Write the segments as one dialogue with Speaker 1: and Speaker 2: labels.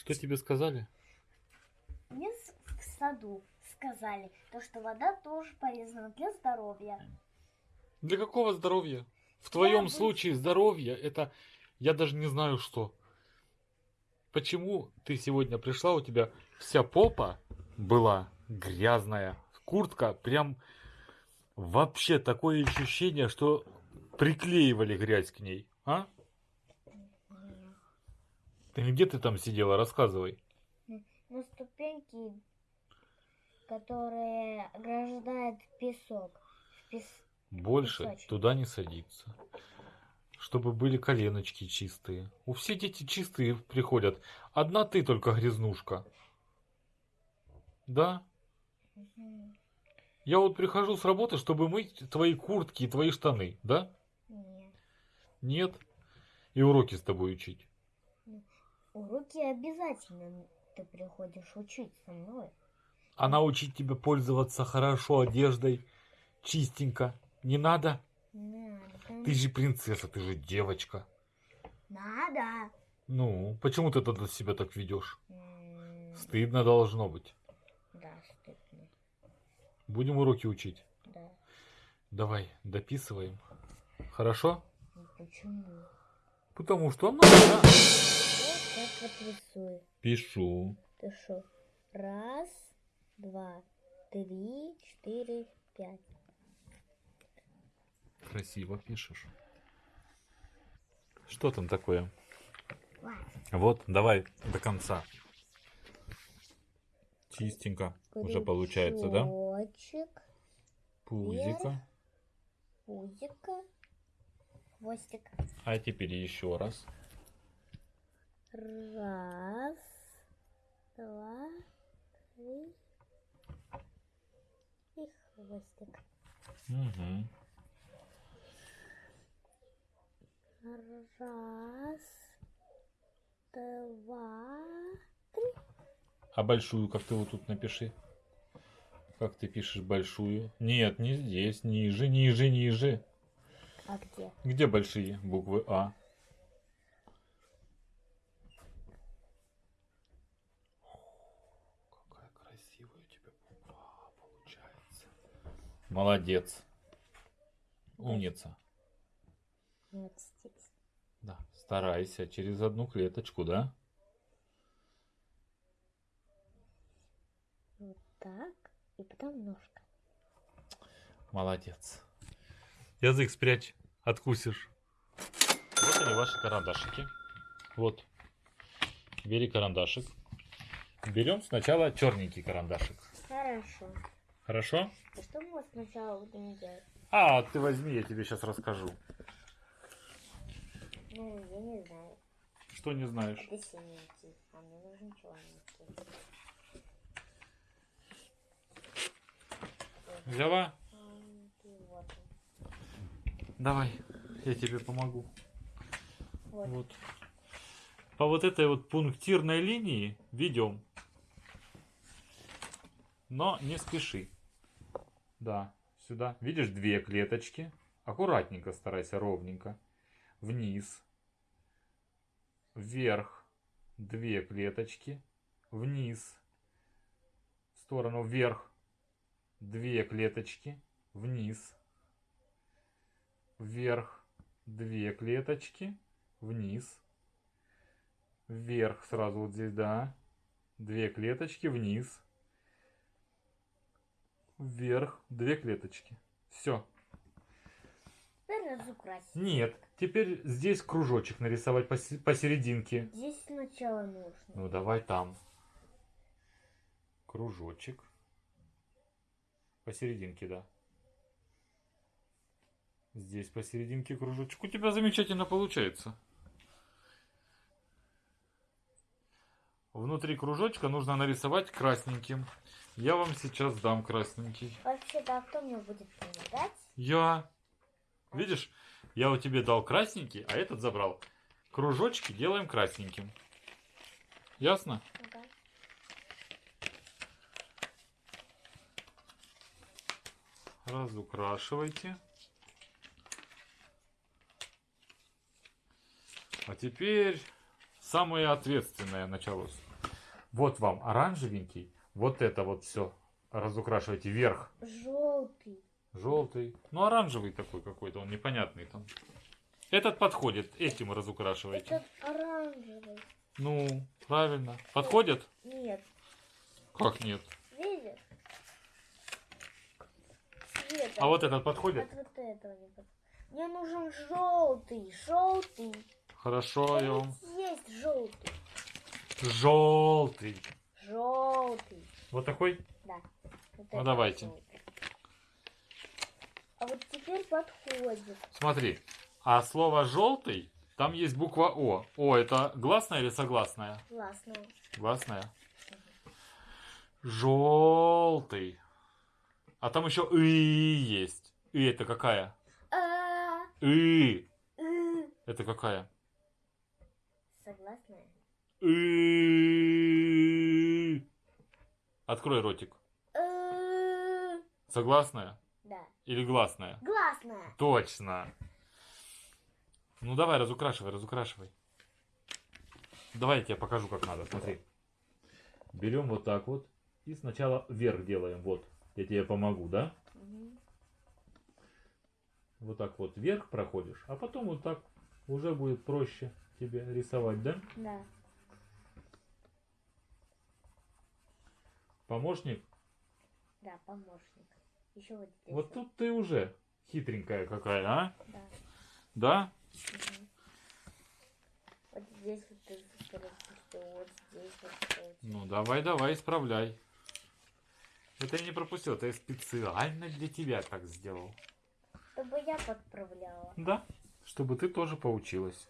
Speaker 1: Что тебе сказали?
Speaker 2: Мне в саду сказали, то, что вода тоже полезна для здоровья.
Speaker 1: Для какого здоровья? В твоем
Speaker 2: бы-
Speaker 1: случае здоровье это я даже не знаю что. Почему ты сегодня пришла, у тебя вся попа была грязная, куртка прям вообще такое ощущение, что приклеивали грязь к ней, а? Ты где ты там сидела, рассказывай.
Speaker 2: На ступеньки, которые ограждают песок. Пес-
Speaker 1: Больше
Speaker 2: Песочек.
Speaker 1: туда не садиться. Чтобы были коленочки чистые. У все дети чистые приходят. Одна ты только грязнушка. Да?
Speaker 2: Мгм.
Speaker 1: Я вот прихожу с работы, чтобы мыть твои куртки и твои штаны, да?
Speaker 2: Нет.
Speaker 1: Нет? И уроки с тобой учить.
Speaker 2: Уроки обязательно ты приходишь учить со мной.
Speaker 1: А научить тебя пользоваться хорошо одеждой, чистенько. Не надо?
Speaker 2: Надо.
Speaker 1: Ты же принцесса, ты же девочка.
Speaker 2: Надо.
Speaker 1: Ну, почему ты тогда себя так ведешь?
Speaker 2: М,
Speaker 1: Стыдно должно быть.
Speaker 2: Да, стыдно.
Speaker 1: Будем уроки учить.
Speaker 2: Да.
Speaker 1: Давай, дописываем. Хорошо?
Speaker 2: Ну Почему?
Speaker 1: Потому что надо.
Speaker 2: Вот как вот рисую.
Speaker 1: Пишу.
Speaker 2: Шо? Раз, два, три, четыре, пять.
Speaker 1: Красиво пишешь. Что там такое? Вот, давай до конца. Чистенько уже получается, да?
Speaker 2: Крючочек,
Speaker 1: Пузика.
Speaker 2: пузика, хвостик.
Speaker 1: А теперь еще раз.
Speaker 2: Раз, два, три и хвостик.
Speaker 1: Угу.
Speaker 2: Раз, два,
Speaker 1: А большую, как ты вот тут напиши. Как ты пишешь большую? Нет, не здесь. Ниже, ниже, ниже.
Speaker 2: а где?
Speaker 1: Где большие буквы А? Какая красивая у тебя буква А получается. Молодец. Умница.
Speaker 2: Здесь.
Speaker 1: Да, старайся через одну клеточку, да?
Speaker 2: Вот так. И потом ножка.
Speaker 1: Молодец. Язык спрячь, откусишь. Вот они ваши карандашики. Вот. Бери карандашик. Берем сначала черненький карандашик.
Speaker 2: Хорошо.
Speaker 1: Хорошо?
Speaker 2: А что мы сначала будем делать?
Speaker 1: А, ты возьми, я тебе сейчас расскажу.
Speaker 2: Ну, я не знаю.
Speaker 1: Что не знаешь?
Speaker 2: Это синенький, а мне нужен черненький.
Speaker 1: Взяла?
Speaker 2: Вот.
Speaker 1: Давай, я тебе помогу.
Speaker 2: Вот.
Speaker 1: Вот. По вот этой вот пунктирной линии ведем. Но не спеши. Да, сюда. Видишь, две клеточки. Аккуратненько старайся, ровненько. Вниз. Вверх. Две клеточки. Вниз. В сторону вверх. Две клеточки. Вниз. Вверх. Две клеточки. Вниз. Вверх сразу вот здесь, да. Две клеточки вниз. Вверх. Две клеточки. Все.
Speaker 2: Разукрасить.
Speaker 1: Нет. Теперь здесь кружочек нарисовать посе- посерединке.
Speaker 2: Здесь сначала нужно.
Speaker 1: Ну давай там. Кружочек. Посерединке, да. Здесь посерединке кружочек. У тебя замечательно получается. Внутри кружочка нужно нарисовать красненьким. Я вам сейчас дам красненький.
Speaker 2: Вообще-то, а кто мне будет помогать?
Speaker 1: Я. Видишь, я у тебе дал красненький, а этот забрал. Кружочки делаем красненьким. Ясно?
Speaker 2: Ага.
Speaker 1: Разукрашивайте. А теперь самое ответственное началось. Вот вам оранжевенький, вот это вот все разукрашивайте вверх.
Speaker 2: Желтый.
Speaker 1: Желтый, ну оранжевый такой какой-то, он непонятный там. Этот подходит, этим разукрашивайте.
Speaker 2: Этот оранжевый.
Speaker 1: Ну, правильно. Подходит?
Speaker 2: Нет.
Speaker 1: Как нет?
Speaker 2: Видишь? Цвет.
Speaker 1: А вот этот подходит?
Speaker 2: От вот этого не подходит. Мне нужен желтый, желтый.
Speaker 1: Хорошо, я вам...
Speaker 2: Есть желтый.
Speaker 1: Желтый.
Speaker 2: Желтый.
Speaker 1: Вот такой?
Speaker 2: Да. Вот
Speaker 1: Ну, давайте.
Speaker 2: желтый. А вот теперь подходит.
Speaker 1: Смотри, а слово желтый, там есть буква О. О, это гласная или согласная?
Speaker 2: Классно.
Speaker 1: Гласная. Желтый. А там еще и есть. И это какая?
Speaker 2: А,
Speaker 1: И. Это какая?
Speaker 2: Согласная?
Speaker 1: И. Открой ротик. Согласная
Speaker 2: Да.
Speaker 1: или гласная?
Speaker 2: Гласная.
Speaker 1: Точно. Ну давай, разукрашивай, разукрашивай. Давай я тебе покажу, как надо. Смотри. Берем вот так вот. И сначала вверх делаем. Вот. Я тебе помогу, да?
Speaker 2: Мгм.
Speaker 1: Вот так вот вверх проходишь. А потом вот так уже будет проще тебе рисовать, да?
Speaker 2: Да.
Speaker 1: Помощник?
Speaker 2: Да, помощник. Еще вот здесь.
Speaker 1: Вот тут ты уже хитренькая какая, а?
Speaker 2: Да.
Speaker 1: Да?
Speaker 2: Мгм. Вот здесь вот ты пропустил, вот здесь вот. вот.
Speaker 1: Ну давай, давай, исправляй. Это я не пропустил, это я специально для тебя так сделал.
Speaker 2: Чтобы я подправляла.
Speaker 1: Да, чтобы ты тоже поучилась.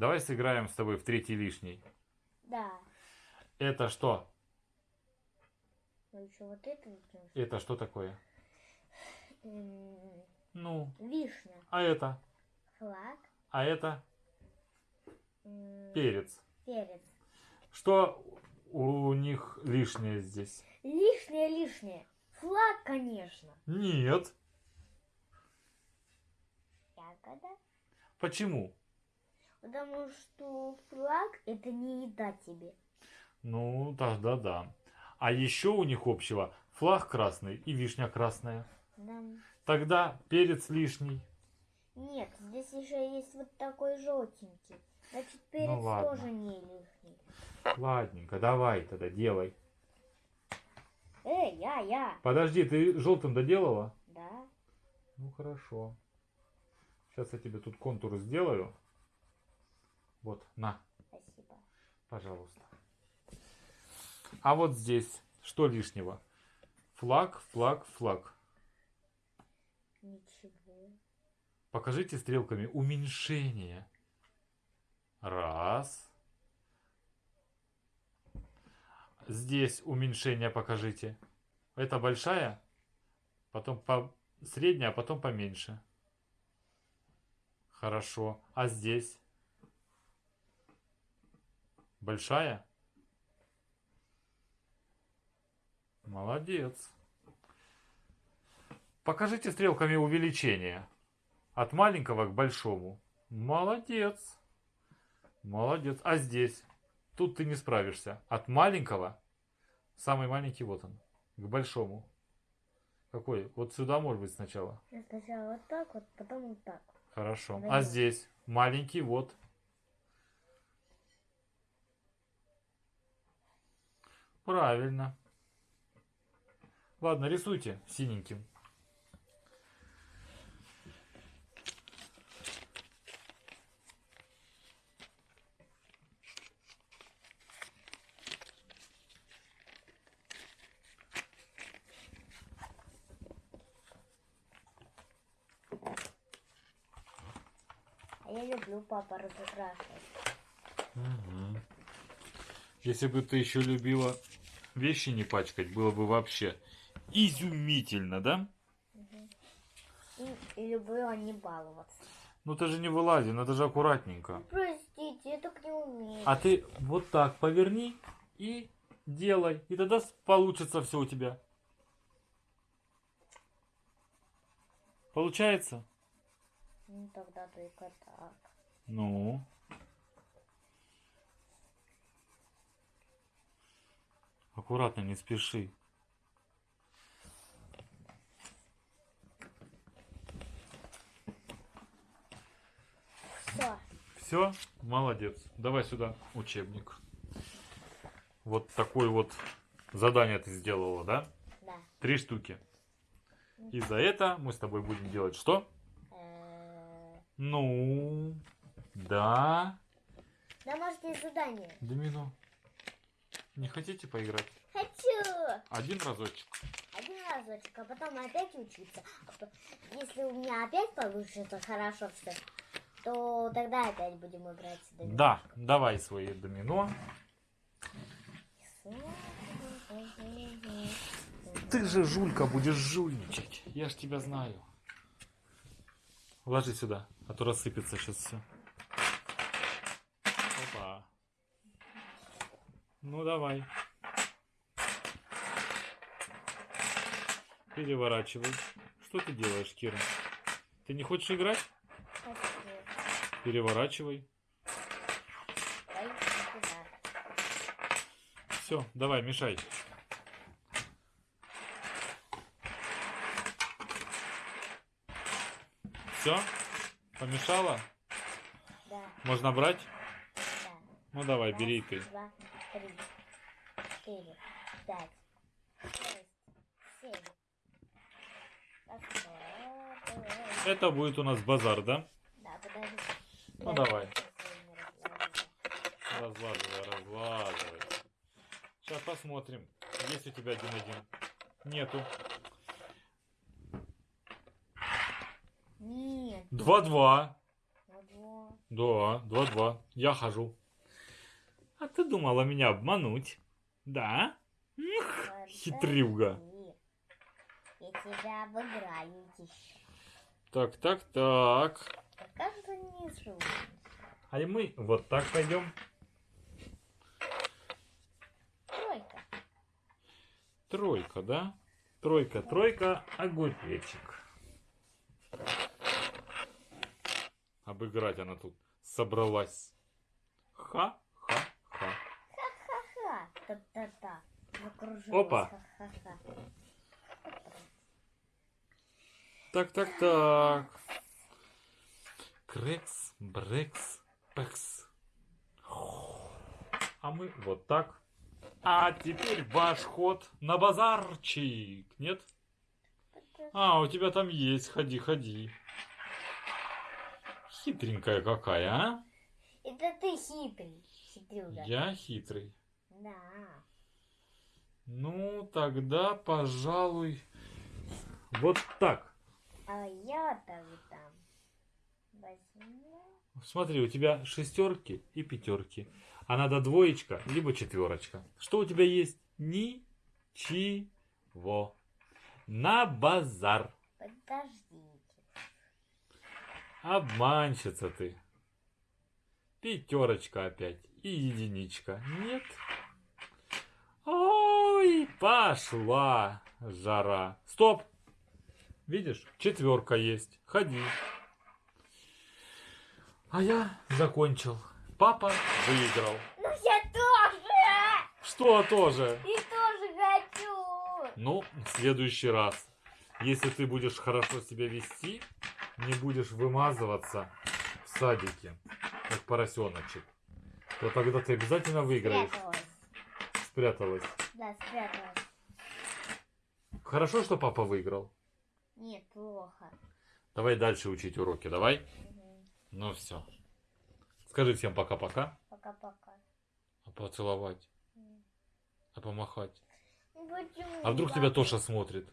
Speaker 1: Давай сыграем с тобой в третий лишний.
Speaker 2: Да.
Speaker 1: Это что?
Speaker 2: Ну еще вот это.
Speaker 1: Это что такое? Ну,
Speaker 2: Вишня.
Speaker 1: а это?
Speaker 2: Флаг.
Speaker 1: А это перец.
Speaker 2: Перец.
Speaker 1: Что у них лишнее здесь?
Speaker 2: Лишнее, лишнее. Флаг, конечно.
Speaker 1: Нет.
Speaker 2: Ягода.
Speaker 1: Почему?
Speaker 2: Потому что флаг это не еда тебе.
Speaker 1: Ну, тогда да. А еще у них общего флаг красный и вишня красная.
Speaker 2: Да.
Speaker 1: Тогда перец лишний.
Speaker 2: Нет, здесь еще есть вот такой желтенький. Значит, перец
Speaker 1: Ну ладно.
Speaker 2: тоже не лишний.
Speaker 1: Ладненько, давай тогда делай.
Speaker 2: Эй, я, я.
Speaker 1: Подожди, ты желтым доделала?
Speaker 2: Да.
Speaker 1: Ну хорошо. Сейчас я тебе тут контур сделаю. Вот, на,
Speaker 2: Спасибо.
Speaker 1: пожалуйста. А вот здесь что лишнего? Флаг, флаг, флаг.
Speaker 2: Ничего.
Speaker 1: Покажите стрелками уменьшение. Раз. Здесь уменьшение покажите. Это большая, потом по средняя, а потом поменьше. Хорошо. А здесь? Большая? Молодец. Покажите стрелками увеличение. От маленького к большому. Молодец. Молодец. А здесь? Тут ты не справишься. От маленького, самый маленький вот он, к большому. Какой? Вот сюда может быть сначала.
Speaker 2: Сначала вот так вот, потом вот так.
Speaker 1: Хорошо. А здесь? Маленький вот. Правильно. Ладно, рисуйте синеньким.
Speaker 2: А я люблю папа разукрашивать.
Speaker 1: Мгм. Если бы ты еще любила вещи не пачкать, было бы вообще изумительно, да?
Speaker 2: И, и люблю не баловаться.
Speaker 1: Ну ты же не вылази, надо же аккуратненько.
Speaker 2: Простите, я так не умею.
Speaker 1: А ты вот так поверни и делай. И тогда получится все у тебя. Получается?
Speaker 2: Ну тогда только так.
Speaker 1: Ну. Аккуратно, не спеши.
Speaker 2: Все.
Speaker 1: Все, молодец. Давай сюда учебник. Вот такое вот задание ты сделала, да?
Speaker 2: Да.
Speaker 1: Три штуки. И за это мы с тобой будем делать что? Ну, да.
Speaker 2: Домашнее задание.
Speaker 1: Домино. Не хотите поиграть?
Speaker 2: Хочу.
Speaker 1: Один разочек.
Speaker 2: Один разочек, а потом опять учиться. А Если у меня опять получится хорошо все, то тогда опять будем играть в домино.
Speaker 1: Да, давай свои домино. Ты же, Жулька, будешь жульничать. Я ж тебя знаю. Ложи сюда, а то рассыпется сейчас все. Опа. Ну давай. Переворачивай. Что ты делаешь, Кира? Ты не хочешь играть? Переворачивай. Все, давай, мешай. Все? Помешала?
Speaker 2: Да,
Speaker 1: Можно брать?
Speaker 2: да.
Speaker 1: Ну давай,
Speaker 2: Раз,
Speaker 1: бери ты.
Speaker 2: Два, три, четыре, пять, шесть, семь. Так, вот, вот.
Speaker 1: Это будет у нас базар, да?
Speaker 2: Да, подожди.
Speaker 1: Ну, давай. Разлаживай, разлаживай. Сейчас посмотрим. Есть у тебя один-один? Нету.
Speaker 2: Нет,
Speaker 1: Два-два. Да, два-два. Я хожу. А ты думала меня обмануть? Да?
Speaker 2: вот.
Speaker 1: Хитрюга.
Speaker 2: Я тебя обыграю еще.
Speaker 1: Так, так, так.
Speaker 2: Кажется, слушаешь.
Speaker 1: А и мы вот так пойдем.
Speaker 2: Тройка.
Speaker 1: Тройка, да? Тройка, тройка, огуречек. Обыграть она тут собралась. Ха-ха-ха.
Speaker 2: Ха-ха. Та-та-та. Закружилась.
Speaker 1: Опа.
Speaker 2: Ха-ха-ха.
Speaker 1: Так, так, так. Крекс, брекс, пекс. А мы вот так. А теперь ваш ход на базарчик, нет? А, у тебя там есть, ходи, ходи. Хитренькая какая, а?
Speaker 2: Это ты хитрый. Хитрюга.
Speaker 1: Я хитрый.
Speaker 2: Да.
Speaker 1: Ну, тогда, пожалуй, вот так.
Speaker 2: А я тогда возьму.
Speaker 1: Смотри, у тебя шестерки и пятерки. А надо двоечка, либо четверочка. Что у тебя есть? Ничего. На базар.
Speaker 2: Подождите.
Speaker 1: Обманщица ты. Пятерочка опять. И единичка. Нет. Ой, пошла жара. Стоп. Видишь, четверка есть. Ходи. А я закончил. Папа выиграл.
Speaker 2: Ну я тоже!
Speaker 1: Что тоже?
Speaker 2: И тоже хочу!
Speaker 1: Ну, в следующий раз, если ты будешь хорошо себя вести, не будешь вымазываться в садике, как поросеночек, то тогда ты обязательно выиграешь.
Speaker 2: Спряталась.
Speaker 1: Спряталась.
Speaker 2: Да, спряталась.
Speaker 1: Хорошо, что папа выиграл.
Speaker 2: Нет, плохо.
Speaker 1: Давай дальше учить уроки, давай.
Speaker 2: Мгм.
Speaker 1: Ну все. Скажи всем пока-пока.
Speaker 2: Пока-пока.
Speaker 1: А поцеловать,
Speaker 2: М.
Speaker 1: а помахать.
Speaker 2: Ну, почему
Speaker 1: А вдруг тебя? Тоша смотрит?